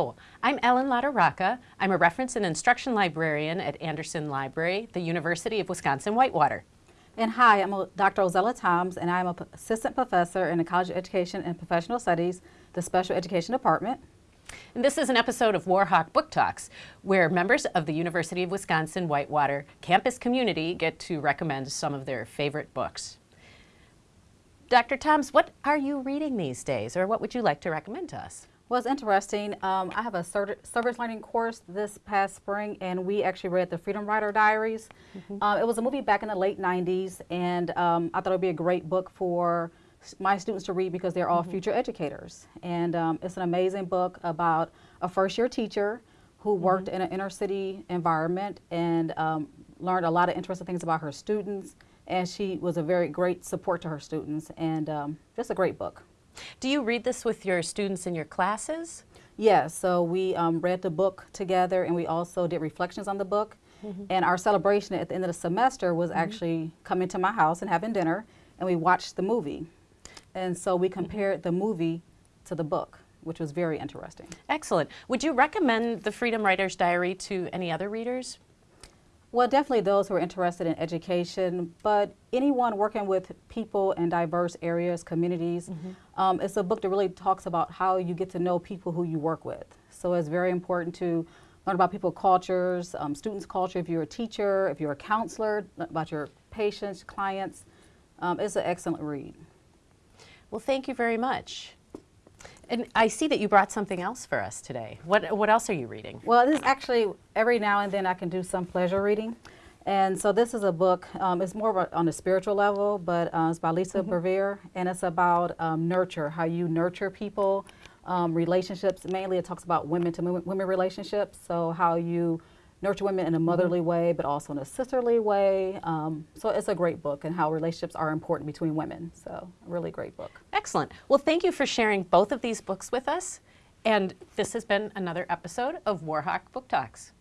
Oh, I'm Ellen LaTorraca. I'm a reference and instruction librarian at Anderson Library, the University of Wisconsin-Whitewater. And hi, I'm Dr. Ozella Toms, and I'm an assistant professor in the College of Education and Professional Studies, the Special Education Department. And this is an episode of Warhawk Book Talks, where members of the University of Wisconsin-Whitewater campus community get to recommend some of their favorite books. Dr. Toms, what are you reading these days, or what would you like to recommend to us? Well, it's interesting. Um, I have a service learning course this past spring, and we actually read the Freedom Writer Diaries. Mm -hmm. uh, it was a movie back in the late 90s, and um, I thought it would be a great book for my students to read because they're all mm -hmm. future educators. And um, it's an amazing book about a first-year teacher who worked mm -hmm. in an inner city environment and um, learned a lot of interesting things about her students. And she was a very great support to her students, and um, just a great book. Do you read this with your students in your classes? Yes, so we um, read the book together and we also did reflections on the book. Mm -hmm. And our celebration at the end of the semester was mm -hmm. actually coming to my house and having dinner and we watched the movie. And so we mm-hmm. compared the movie to the book, which was very interesting. Excellent. Would you recommend the Freedom Writer's Diary to any other readers? Well, definitely those who are interested in education, but anyone working with people in diverse areas, communities. Mm -hmm. um, it's a book that really talks about how you get to know people who you work with. So it's very important to learn about people cultures, um, students' culture, if you're a teacher, if you're a counselor, about your patients, clients. Um, it's an excellent read. Well, thank you very much. And I see that you brought something else for us today. What, what else are you reading? Well, this is actually, every now and then I can do some pleasure reading. And so this is a book, um, it's more a, on a spiritual level, but uh, it's by Lisa mm -hmm. Bevere, and it's about um, nurture, how you nurture people, um, relationships. Mainly it talks about women to women relationships, so how you nurture women in a motherly mm -hmm. way, but also in a sisterly way. Um, so it's a great book and how relationships are important between women. So a really great book. Excellent. Well, thank you for sharing both of these books with us. And this has been another episode of Warhawk Book Talks.